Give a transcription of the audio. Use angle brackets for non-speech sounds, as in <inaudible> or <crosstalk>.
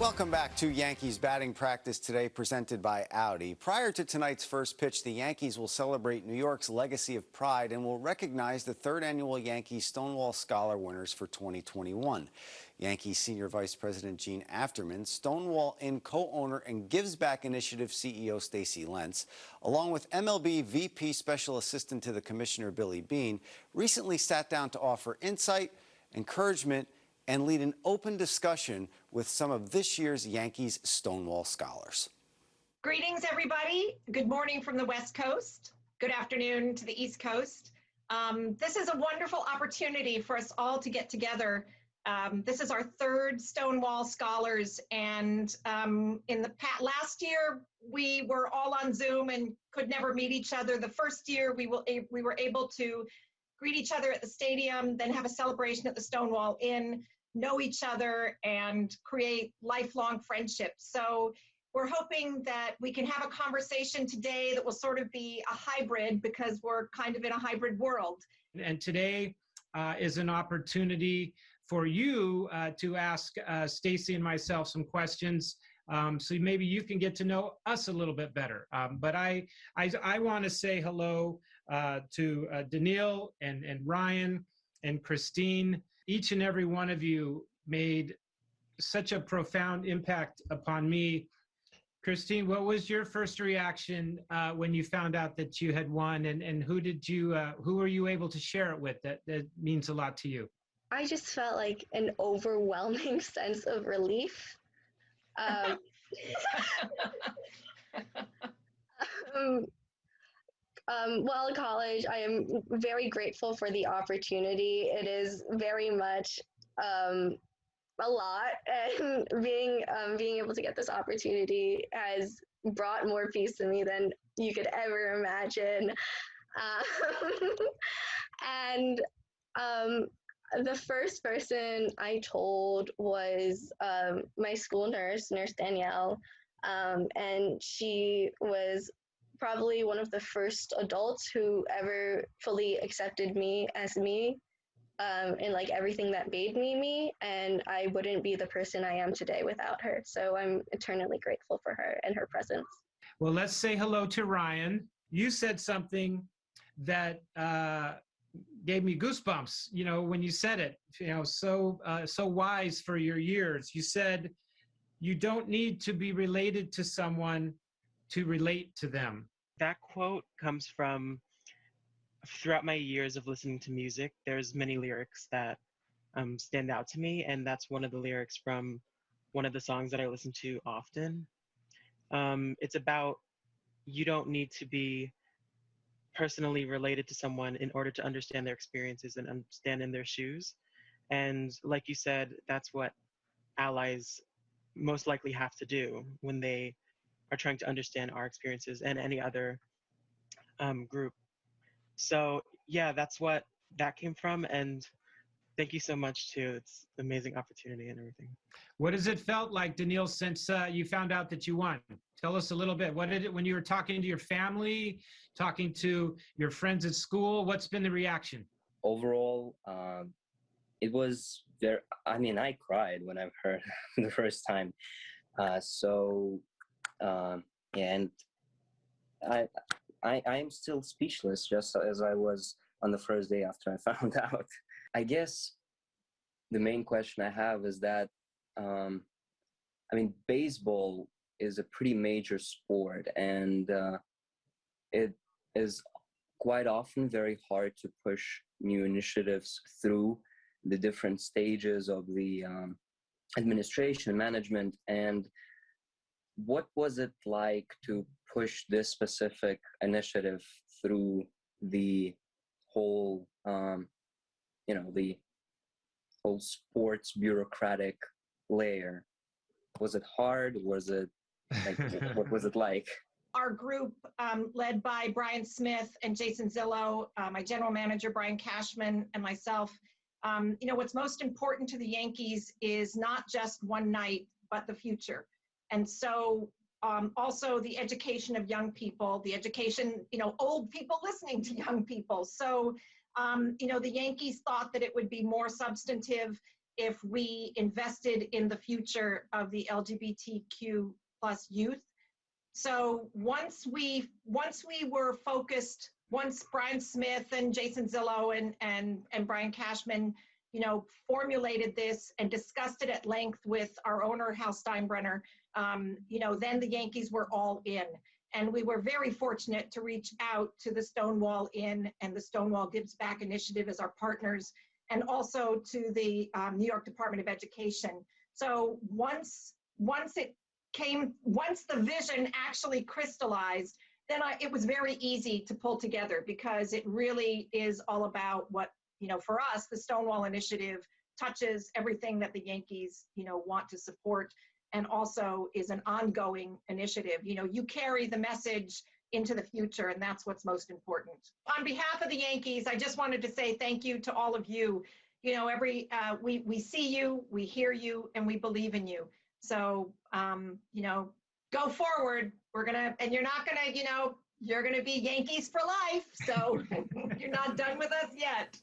Welcome back to Yankees batting practice today, presented by Audi. Prior to tonight's first pitch, the Yankees will celebrate New York's legacy of pride and will recognize the third annual Yankees Stonewall Scholar winners for 2021. Yankees Senior Vice President Jean Afterman, Stonewall Inn co-owner and Gives Back Initiative CEO Stacy Lentz, along with MLB VP Special Assistant to the Commissioner Billy Bean, recently sat down to offer insight, encouragement, and lead an open discussion with some of this year's Yankees Stonewall Scholars. Greetings, everybody. Good morning from the West Coast. Good afternoon to the East Coast. Um, this is a wonderful opportunity for us all to get together. Um, this is our third Stonewall Scholars, and um, in the past, last year we were all on Zoom and could never meet each other. The first year we will we were able to greet each other at the stadium, then have a celebration at the Stonewall Inn, know each other, and create lifelong friendships. So we're hoping that we can have a conversation today that will sort of be a hybrid because we're kind of in a hybrid world. And today uh, is an opportunity for you uh, to ask uh, Stacy and myself some questions um, so maybe you can get to know us a little bit better. Um, but I, I, I want to say hello uh, to uh, Daniil and, and Ryan and Christine. Each and every one of you made such a profound impact upon me. Christine, what was your first reaction uh, when you found out that you had won, and, and who did you, uh, who were you able to share it with that, that means a lot to you? I just felt like an overwhelming <laughs> sense of relief um, <laughs> um, um, while in college, I am very grateful for the opportunity. It is very much um, a lot, <laughs> and being um, being able to get this opportunity has brought more peace to me than you could ever imagine. <laughs> Um, and um, the first person I told was um, my school nurse, Nurse Danielle, um, and she was probably one of the first adults who ever fully accepted me as me um, and like everything that made me me and i wouldn't be the person i am today without her. So i'm eternally grateful for her and her presence. Well let's say hello to ryan. You said something that uh, gave me goosebumps you know when you said it you know so uh, so wise for your years. You said you don't need to be related to someone to relate to them. That quote comes from throughout my years of listening to music there's many lyrics that um, stand out to me and that's one of the lyrics from one of the songs that i listen to often. Um, it's about you don't need to be personally related to someone in order to understand their experiences and understand in their shoes. And like you said, that's what allies most likely have to do when they are trying to understand our experiences and any other um, group. So yeah, that's what that came from. And thank you so much too. It's an amazing opportunity and everything. What has it felt like, Daniil, since uh, you found out that you won? Tell us a little bit. What did it when you were talking to your family, talking to your friends at school? What's been the reaction? Overall, um, it was very. I mean, I cried when I heard <laughs> the first time. Uh, so, um, and I, I, I am still speechless, just as I was on the first day after I <laughs> found out. I guess the main question I have is that, um, I mean, baseball is a pretty major sport, and uh, it is quite often very hard to push new initiatives through the different stages of the um, administration management. And what was it like to push this specific initiative through the whole um, you know the whole sports bureaucratic layer. Was it hard? Was it like, <laughs> what was it like? Our group um, led by brian smith and jason zillo uh, my general manager brian cashman and myself um, you know what's most important to the yankees is not just one night but the future. And so um, also the education of young people the education you know old people listening to young people. So um, you know, the Yankees thought that it would be more substantive if we invested in the future of the LGBTQ plus youth. So once we once we were focused, once Brian Smith and Jason Zillo and and and Brian Cashman, you know, formulated this and discussed it at length with our owner Hal Steinbrenner, um, you know, then the Yankees were all in. And we were very fortunate to reach out to the Stonewall Inn and the Stonewall Gives Back Initiative as our partners, and also to the um, New York Department of Education. So once once it came, once the vision actually crystallized, then I, it was very easy to pull together because it really is all about what you know. For us, the Stonewall Initiative touches everything that the Yankees you know want to support and also is an ongoing initiative. You know, you carry the message into the future, and that's what's most important. On behalf of the Yankees, I just wanted to say thank you to all of you. You know, every uh, we we see you, we hear you, and we believe in you. So, um, you know, go forward. We're gonna, and you're not gonna, you know, you're gonna be Yankees for life. So <laughs> you're not done with us yet.